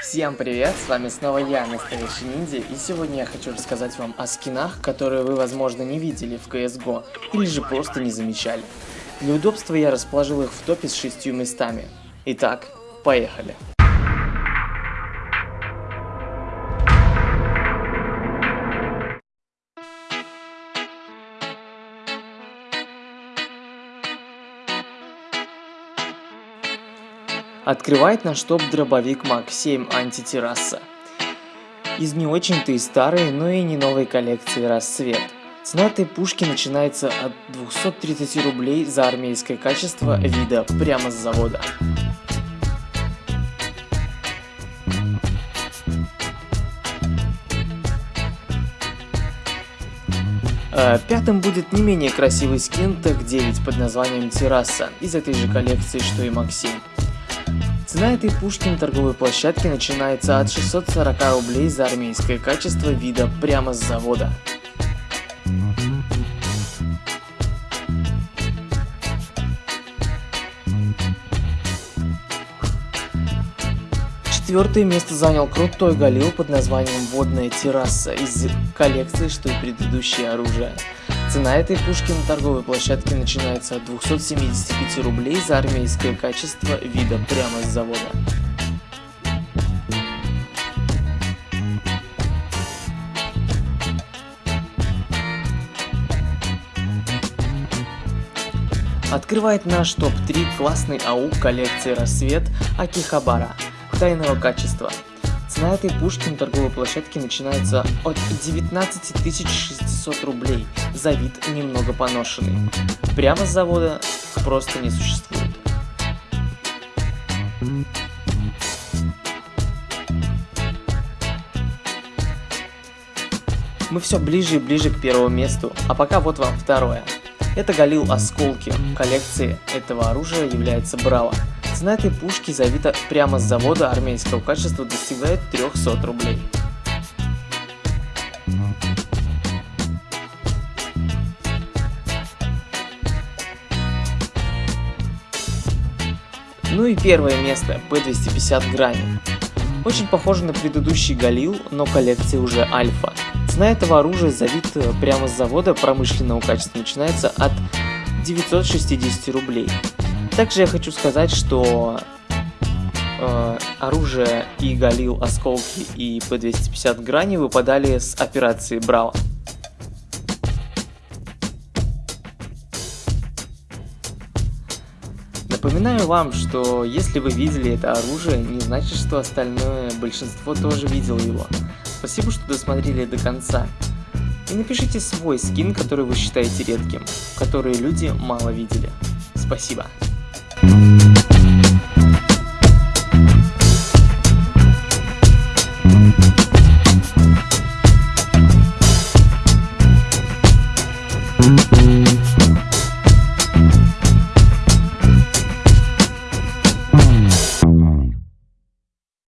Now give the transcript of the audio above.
Всем привет, с вами снова я, Настоящий Ниндзя, и сегодня я хочу рассказать вам о скинах, которые вы, возможно, не видели в CSGO, или же просто не замечали. Для удобства я расположил их в топе с шестью местами. Итак, поехали. Открывает наш топ дробовик Мак 7 антитерраса. Из не очень-то и старой, но и не новой коллекции расцвет. Цена этой пушки начинается от 230 рублей за армейское качество вида прямо с завода. Э, пятым будет не менее красивый скин Тек 9 под названием Терраса из этой же коллекции, что и Максим. Цена этой пушки на торговой площадке начинается от 640 рублей за армейское качество вида прямо с завода. Четвертое место занял крутой галил под названием «Водная терраса» из коллекции, что и предыдущее оружие. Цена этой пушки на торговой площадке начинается от 275 рублей за армейское качество вида прямо с завода. Открывает наш топ-3 классный АУ коллекции «Рассвет» Акихабара тайного качества. Цена этой пушки на торговой площадке начинается от 19 600 рублей за вид немного поношенный. Прямо с завода просто не существует. Мы все ближе и ближе к первому месту, а пока вот вам второе. Это Галил Осколки. Коллекции этого оружия является Браво. Цена этой пушки завита прямо с завода армейского качества достигает 300 рублей. Ну и первое место, P250 грани. Очень похоже на предыдущий Галил, но коллекция уже Альфа. Цена этого оружия завита прямо с завода промышленного качества начинается от 960 рублей. Также я хочу сказать, что э, оружие и Галил, осколки и P250 грани выпадали с операции Браво. Напоминаю вам, что если вы видели это оружие, не значит, что остальное большинство тоже видел его. Спасибо, что досмотрели до конца. И напишите свой скин, который вы считаете редким, который люди мало видели. Спасибо. Thank